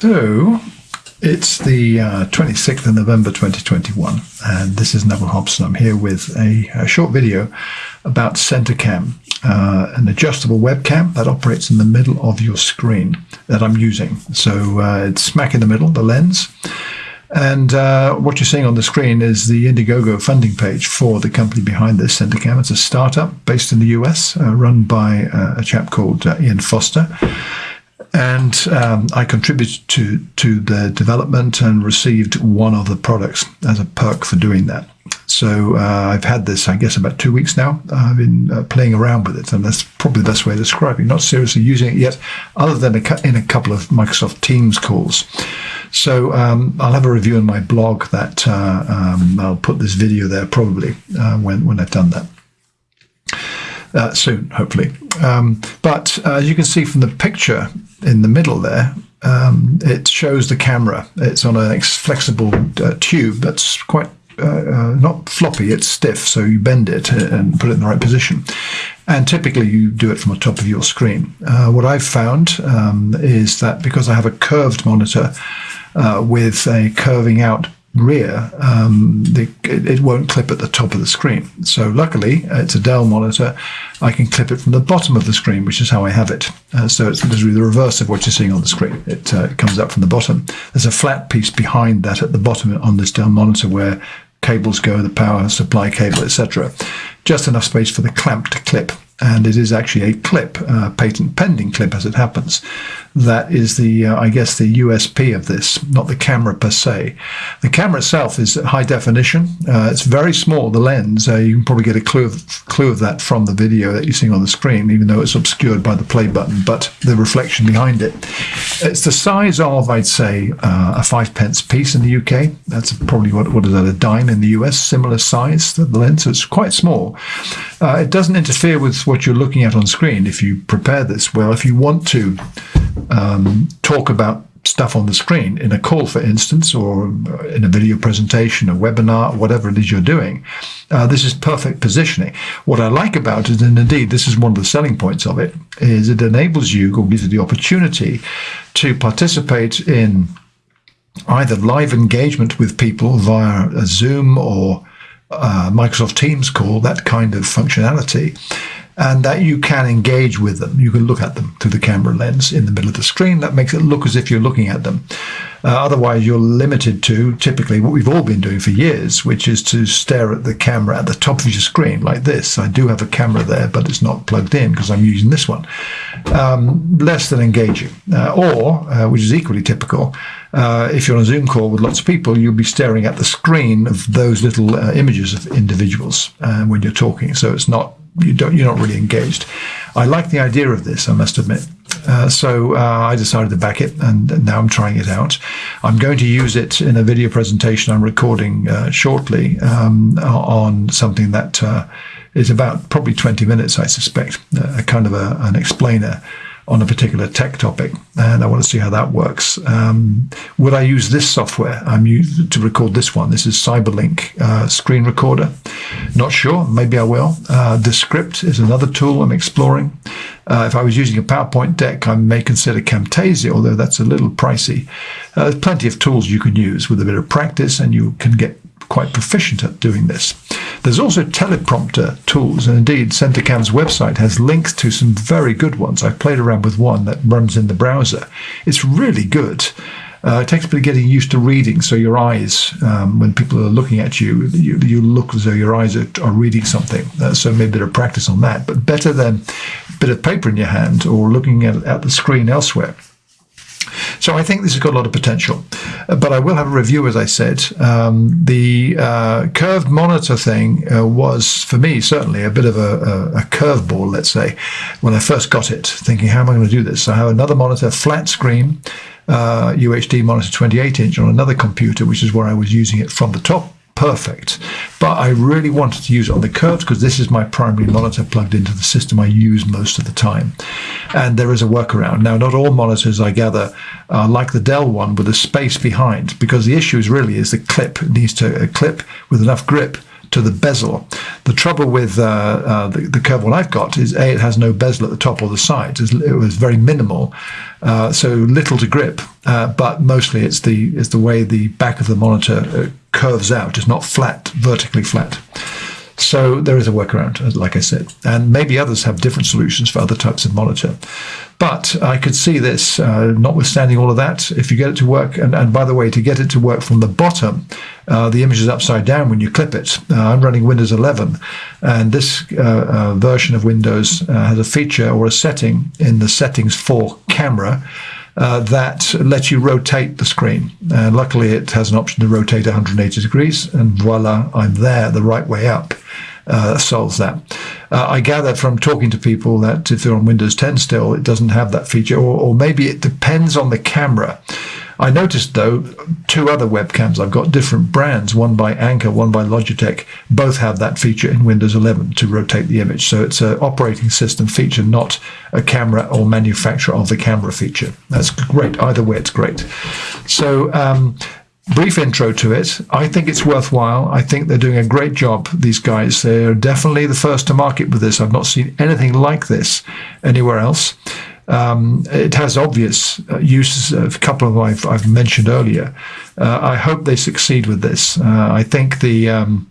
So it's the uh, 26th of November 2021, and this is Neville Hobson. I'm here with a, a short video about CenterCam, uh, an adjustable webcam that operates in the middle of your screen that I'm using. So uh, it's smack in the middle, the lens. And uh, what you're seeing on the screen is the Indiegogo funding page for the company behind this, CenterCam. It's a startup based in the US, uh, run by uh, a chap called Ian Foster and um, I contributed to to the development and received one of the products as a perk for doing that. So uh, I've had this, I guess, about two weeks now. I've been uh, playing around with it, and that's probably the best way of describing. It. Not seriously using it yet, other than in a couple of Microsoft Teams calls. So um, I'll have a review on my blog that uh, um, I'll put this video there probably uh, when when I've done that uh, soon, hopefully. Um, but uh, as you can see from the picture in the middle there, um, it shows the camera. It's on a flexible uh, tube that's quite uh, uh, not floppy, it's stiff, so you bend it and put it in the right position. And typically you do it from the top of your screen. Uh, what I've found um, is that because I have a curved monitor with a curving out rear, um, the, it, won't clip at the top of the screen. So luckily, it's a Dell monitor. I can clip it from the bottom of the screen, which is how I have it. Uh, so it's literally the reverse of what you're seeing on the screen. It, uh, it comes up from the bottom. There's a flat piece behind that at the bottom on this Dell monitor where cables go, the power supply cable, etc. Just enough space for the clamp to clip and it is actually a clip, a patent pending clip as it happens. That is the, uh, I guess, the USP of this, not the camera per se. The camera itself is high definition. Uh, it's very small, the lens. Uh, you can probably get a clue of, clue of that from the video that you're seeing on the screen, even though it's obscured by the play button, but the reflection behind it. It's the size of, I'd say, uh, a five pence piece in the UK. That's probably, what, what is that, a dime in the US, similar size, the lens. So it's quite small. Uh, it doesn't interfere with what you're looking at on screen if you prepare this well. If you want to um, talk about stuff on the screen in a call, for instance, or in a video presentation, a webinar, whatever it is you're doing, uh, this is perfect positioning. What I like about it, and indeed this is one of the selling points of it, is it enables you or gives you the opportunity to participate in either live engagement with people via a Zoom or uh, Microsoft Teams call, that kind of functionality, and that you can engage with them. You can look at them through the camera lens in the middle of the screen. That makes it look as if you're looking at them. Uh, otherwise, you're limited to typically what we've all been doing for years, which is to stare at the camera at the top of your screen like this. I do have a camera there, but it's not plugged in because I'm using this one. Um, less than engaging. Uh, or, uh, which is equally typical, uh, if you're on a Zoom call with lots of people, you'll be staring at the screen of those little uh, images of individuals uh, when you're talking. So it's not you don't you're not really engaged. I like the idea of this, I must admit. Uh, so uh, I decided to back it, and now I'm trying it out. I'm going to use it in a video presentation I'm recording uh, shortly um, on something that is about probably 20 minutes, I suspect, a kind of a, an explainer on a particular tech topic, and I want to see how that works. Um, would I use this software? I'm used to record this one. This is Cyberlink uh, screen recorder. Not sure. Maybe I will. Uh, Descript is another tool I'm exploring. Uh, if I was using a PowerPoint deck, I may consider Camtasia, although that's a little pricey. Uh, there's plenty of tools you can use with a bit of practice, and you can get quite proficient at doing this. There's also teleprompter tools, and indeed, CenterCam's website has links to some very good ones. I've played around with one that runs in the browser. It's really good. Uh, it takes a bit of getting used to reading, so your eyes, um, when people are looking at you, you, you look as though your eyes are, are reading something. Uh, so maybe a bit of practice on that, but better than a bit of paper in your hand or looking at, at the screen elsewhere. So I think this has got a lot of potential. Uh, but I will have a review, as I said. Um, the uh, curved monitor thing uh, was, for me, certainly a bit of a, a, a curveball, let's say, when I first got it, thinking, how am I going to do this? So I have another monitor, flat screen, uh, UHD monitor 28 inch on another computer, which is where I was using it from the top perfect. But I really wanted to use it on the curves because this is my primary monitor plugged into the system I use most of the time. And there is a workaround. Now, not all monitors, I gather, are like the Dell one with a space behind because the issue is really is the clip. It needs to a clip with enough grip to the bezel. The trouble with uh, uh, the, the curve one I've got is a it has no bezel at the top or the sides. It was very minimal, uh, so little to grip. Uh, but mostly it's the it's the way the back of the monitor uh, curves out. It's not flat, vertically flat. So there is a workaround, like I said, and maybe others have different solutions for other types of monitor. But I could see this, uh, notwithstanding all of that, if you get it to work, and, and by the way, to get it to work from the bottom, uh, the image is upside down when you clip it. Uh, I'm running Windows 11, and this uh, uh, version of Windows uh, has a feature or a setting in the settings for camera uh, that lets you rotate the screen. And luckily, it has an option to rotate 180 degrees, and voila, I'm there the right way up. Uh, solves that. Uh, I gather from talking to people that if they're on Windows 10 still, it doesn't have that feature, or, or maybe it depends on the camera. I noticed though two other webcams. I've got different brands, one by Anker, one by Logitech. Both have that feature in Windows 11 to rotate the image. So it's an operating system feature, not a camera or manufacturer of the camera feature. That's great. Either way, it's great. So um, brief intro to it. I think it's worthwhile. I think they're doing a great job, these guys. They're definitely the first to market with this. I've not seen anything like this anywhere else. Um, it has obvious uh, uses, a couple of them I've, I've mentioned earlier. Uh, I hope they succeed with this. Uh, I think the um,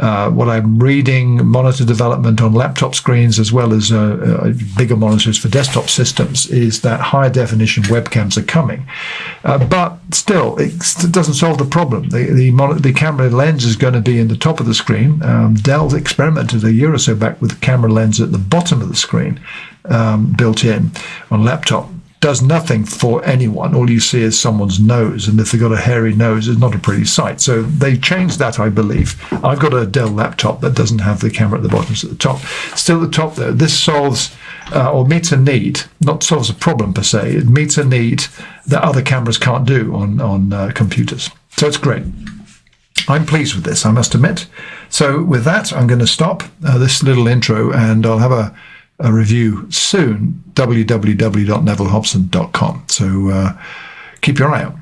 uh, what I'm reading, monitor development on laptop screens as well as uh, uh, bigger monitors for desktop systems, is that high definition webcams are coming. Uh, but still, it doesn't solve the problem. The, the, the, camera lens is going to be in the top of the screen. Um, Dell experimented a year or so back with the camera lens at the bottom of the screen um, built in on laptop does nothing for anyone. All you see is someone's nose, and if they've got a hairy nose, it's not a pretty sight. So they changed that, I believe. I've got a Dell laptop that doesn't have the camera at the bottom, it's at the top. Still at the top, though, this solves uh, or meets a need, not solves a problem per se, it meets a need that other cameras can't do on, on uh, computers. So it's great. I'm pleased with this, I must admit. So with that, I'm going to stop uh, this little intro and I'll have a a review soon, www.nevillehobson.com. So uh, keep your eye out.